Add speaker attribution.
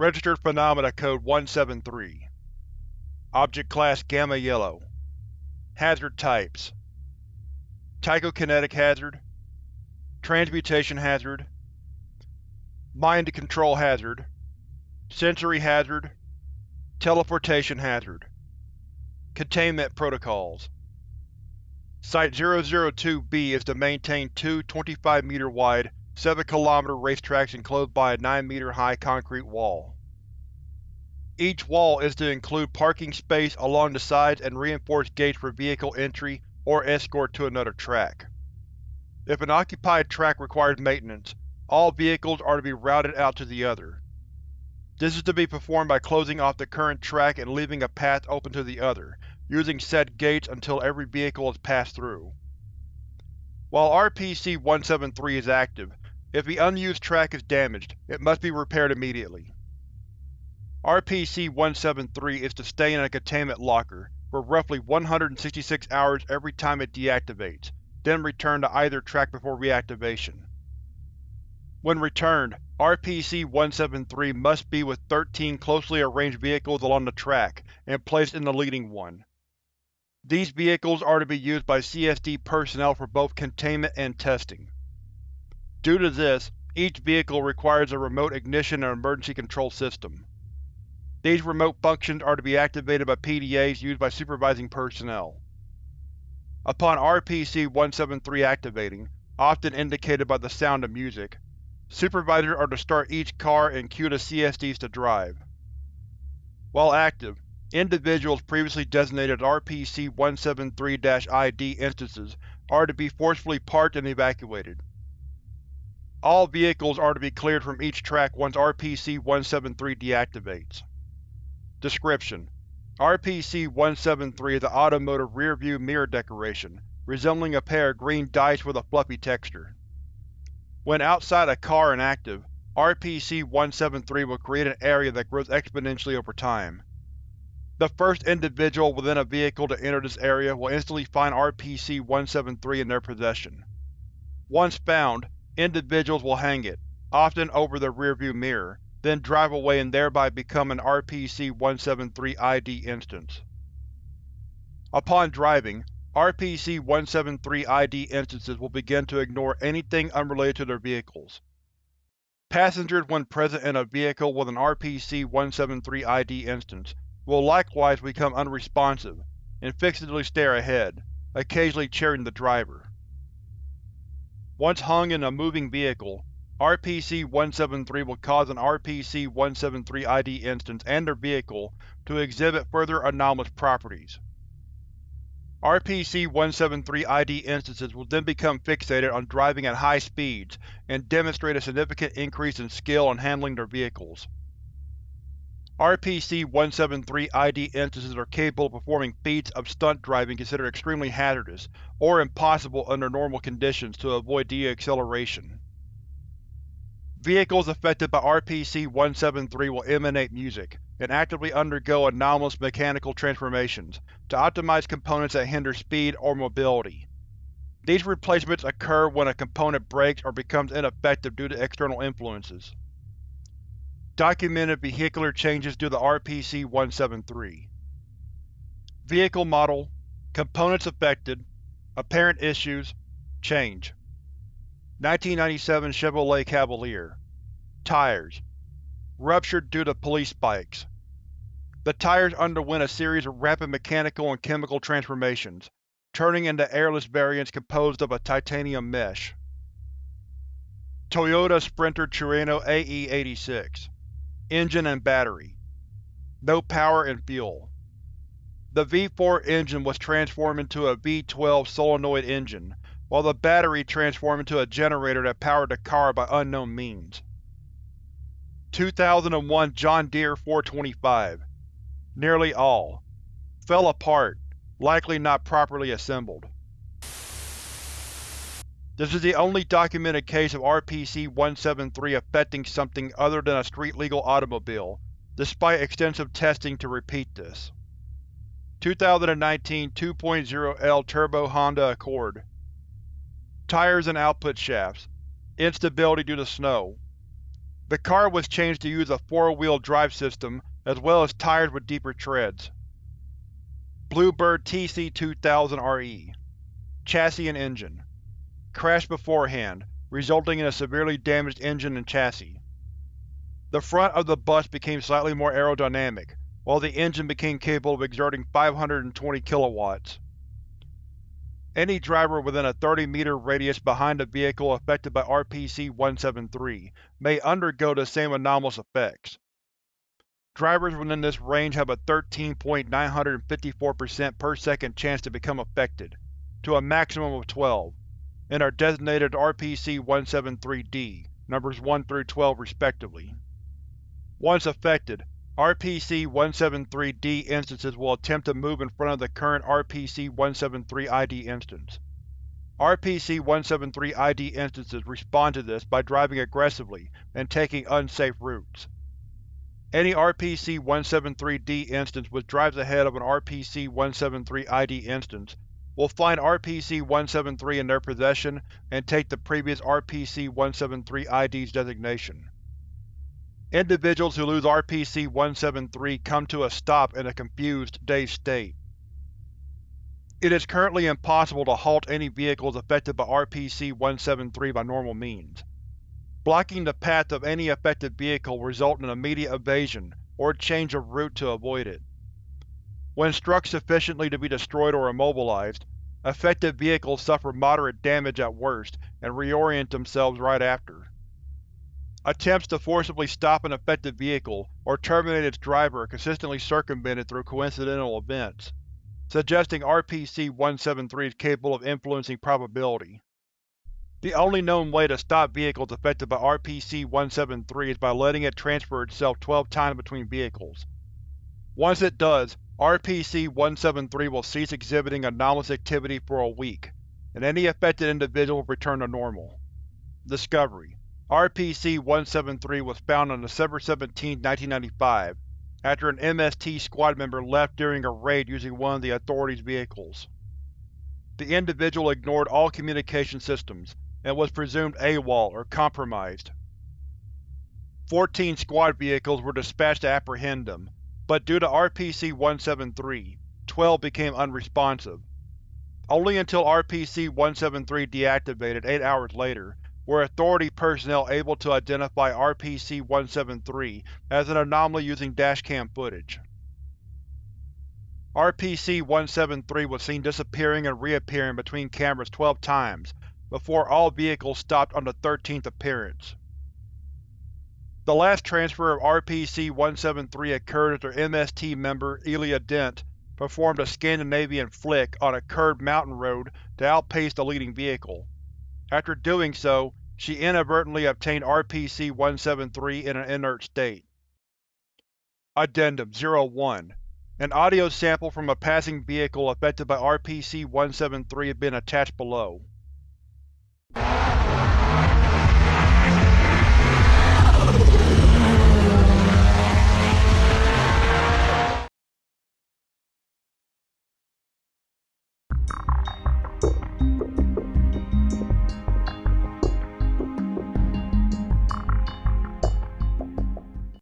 Speaker 1: Registered Phenomena Code 173 Object Class Gamma Yellow. Hazard Types. Tychokinetic Hazard. Transmutation Hazard. Mind Control Hazard. Sensory Hazard. Teleportation Hazard. Containment Protocols. Site-002-B is to maintain two 25-meter-wide, 7-kilometer racetracks enclosed by a 9-meter-high concrete wall. Each wall is to include parking space along the sides and reinforced gates for vehicle entry or escort to another track. If an occupied track requires maintenance, all vehicles are to be routed out to the other. This is to be performed by closing off the current track and leaving a path open to the other, using said gates until every vehicle is passed through. While RPC-173 is active, if the unused track is damaged, it must be repaired immediately. RPC-173 is to stay in a containment locker for roughly 166 hours every time it deactivates, then return to either track before reactivation. When returned, RPC-173 must be with 13 closely arranged vehicles along the track and placed in the leading one. These vehicles are to be used by CSD personnel for both containment and testing. Due to this, each vehicle requires a remote ignition and emergency control system. These remote functions are to be activated by PDAs used by supervising personnel. Upon RPC-173 activating, often indicated by the sound of music, supervisors are to start each car and cue the CSDs to drive. While active, Individuals previously designated RPC-173-ID instances are to be forcefully parked and evacuated. All vehicles are to be cleared from each track once RPC-173 deactivates. Description: RPC-173 is an automotive rear-view mirror decoration, resembling a pair of green dice with a fluffy texture. When outside a car and active, RPC-173 will create an area that grows exponentially over time. The first individual within a vehicle to enter this area will instantly find RPC-173 in their possession. Once found, individuals will hang it, often over their rearview mirror, then drive away and thereby become an RPC-173 ID instance. Upon driving, RPC-173 ID instances will begin to ignore anything unrelated to their vehicles. Passengers when present in a vehicle with an RPC-173 ID instance will likewise become unresponsive and fixedly stare ahead, occasionally cheering the driver. Once hung in a moving vehicle, RPC-173 will cause an RPC-173 ID instance and their vehicle to exhibit further anomalous properties. RPC-173 ID instances will then become fixated on driving at high speeds and demonstrate a significant increase in skill in handling their vehicles. RPC-173 ID instances are capable of performing feats of stunt driving considered extremely hazardous, or impossible under normal conditions to avoid deacceleration. Vehicles affected by RPC-173 will emanate music, and actively undergo anomalous mechanical transformations, to optimize components that hinder speed or mobility. These replacements occur when a component breaks or becomes ineffective due to external influences. Documented vehicular changes due to RPC-173 Vehicle Model Components affected Apparent issues Change 1997 Chevrolet Cavalier Tires Ruptured due to police spikes. The tires underwent a series of rapid mechanical and chemical transformations, turning into airless variants composed of a titanium mesh. Toyota Sprinter Trueno AE86 Engine and battery. No power and fuel. The V4 engine was transformed into a V12 solenoid engine, while the battery transformed into a generator that powered the car by unknown means. 2001 John Deere 425 Nearly all. Fell apart, likely not properly assembled. This is the only documented case of RPC-173 affecting something other than a street-legal automobile, despite extensive testing to repeat this. 2019 2.0L Turbo Honda Accord. Tires and output shafts. Instability due to snow. The car was changed to use a four-wheel drive system as well as tires with deeper treads. Bluebird TC2000RE Chassis and Engine Crashed beforehand, resulting in a severely damaged engine and chassis. The front of the bus became slightly more aerodynamic, while the engine became capable of exerting 520 kilowatts. Any driver within a 30-meter radius behind the vehicle affected by RPC-173 may undergo the same anomalous effects. Drivers within this range have a 13.954% per second chance to become affected, to a maximum of 12, and are designated RPC-173-D, numbers 1 through 12 respectively. Once affected, RPC-173-D instances will attempt to move in front of the current RPC-173-ID instance. RPC-173-ID instances respond to this by driving aggressively and taking unsafe routes. Any RPC-173-D instance which drives ahead of an RPC-173-ID instance will find RPC-173 in their possession and take the previous RPC-173-ID's designation. Individuals who lose RPC-173 come to a stop in a confused, dazed state. It is currently impossible to halt any vehicles affected by RPC-173 by normal means. Blocking the path of any affected vehicle will result in immediate evasion or change of route to avoid it. When struck sufficiently to be destroyed or immobilized, affected vehicles suffer moderate damage at worst and reorient themselves right after. Attempts to forcibly stop an affected vehicle or terminate its driver are consistently circumvented through coincidental events, suggesting RPC-173 is capable of influencing probability. The only known way to stop vehicles affected by RPC-173 is by letting it transfer itself 12 times between vehicles. Once it does, RPC-173 will cease exhibiting anomalous activity for a week, and any affected individual will return to normal. Discovery RPC-173 was found on December 17, 1995, after an MST squad member left during a raid using one of the Authority's vehicles. The individual ignored all communication systems, and was presumed AWOL or compromised. Fourteen squad vehicles were dispatched to apprehend him, but due to RPC-173, 12 became unresponsive. Only until RPC-173 deactivated eight hours later were Authority personnel able to identify RPC-173 as an anomaly using dashcam footage. RPC-173 was seen disappearing and reappearing between cameras 12 times, before all vehicles stopped on the 13th appearance. The last transfer of RPC-173 occurred after MST member Elia Dent performed a Scandinavian flick on a curved mountain road to outpace the leading vehicle. After doing so, she inadvertently obtained RPC-173 in an inert state. Addendum 01 An audio sample from a passing vehicle affected by RPC-173 has been attached below.